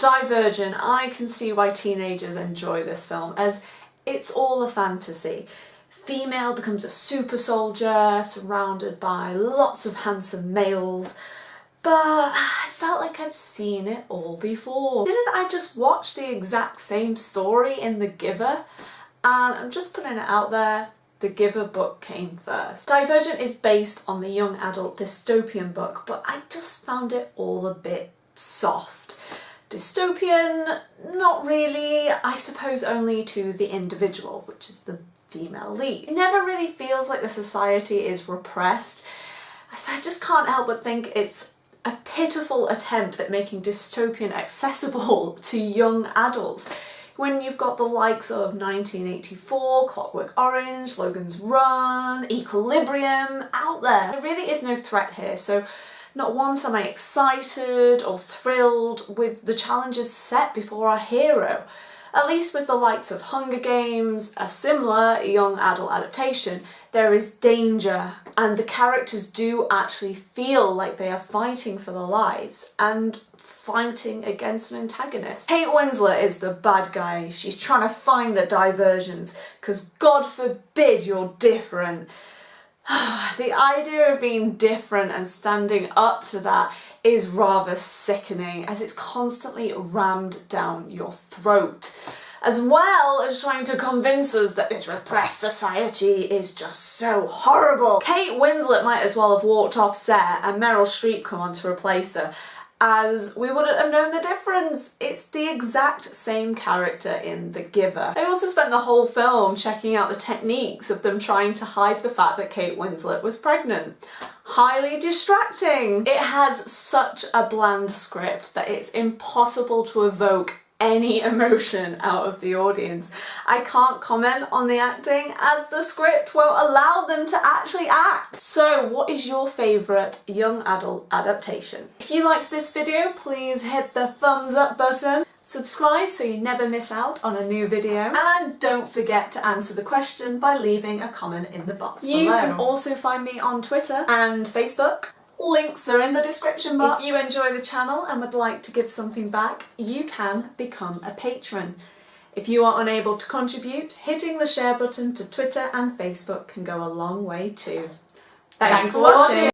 Divergent, I can see why teenagers enjoy this film as it's all a fantasy. Female becomes a super soldier surrounded by lots of handsome males but I felt like I've seen it all before. Didn't I just watch the exact same story in The Giver? And I'm just putting it out there, The Giver book came first. Divergent is based on the young adult dystopian book, but I just found it all a bit soft. Dystopian? Not really, I suppose only to the individual, which is the female lead. It never really feels like the society is repressed, so I just can't help but think it's a pitiful attempt at making dystopian accessible to young adults when you've got the likes of 1984, Clockwork Orange, Logan's Run, Equilibrium out there. There really is no threat here, so not once am I excited or thrilled with the challenges set before our hero. At least with the likes of Hunger Games, a similar young adult adaptation, there is danger and the characters do actually feel like they are fighting for their lives and fighting against an antagonist. Kate Winslet is the bad guy. She's trying to find the Divergents because God forbid you're different. the idea of being different and standing up to that is rather sickening as it's constantly rammed down your throat as well as trying to convince us that this repressed society is just so horrible. Kate Winslet might as well have walked off set and Meryl Streep come on to replace her as we wouldn't have known the difference. It's the exact same character in The Giver. I also spent the whole film checking out the techniques of them trying to hide the fact that Kate Winslet was pregnant. Highly distracting. It has such a bland script that it's impossible to evoke any emotion out of the audience. I can't comment on the acting as the script won't allow them to actually act. So what is your favourite young adult adaptation? If you liked this video please hit the thumbs up button, subscribe so you never miss out on a new video and don't forget to answer the question by leaving a comment in the box you below. You can also find me on Twitter and Facebook Links are in the description box. If you enjoy the channel and would like to give something back, you can become a patron. If you are unable to contribute, hitting the share button to Twitter and Facebook can go a long way too. Thanks, Thanks for watching.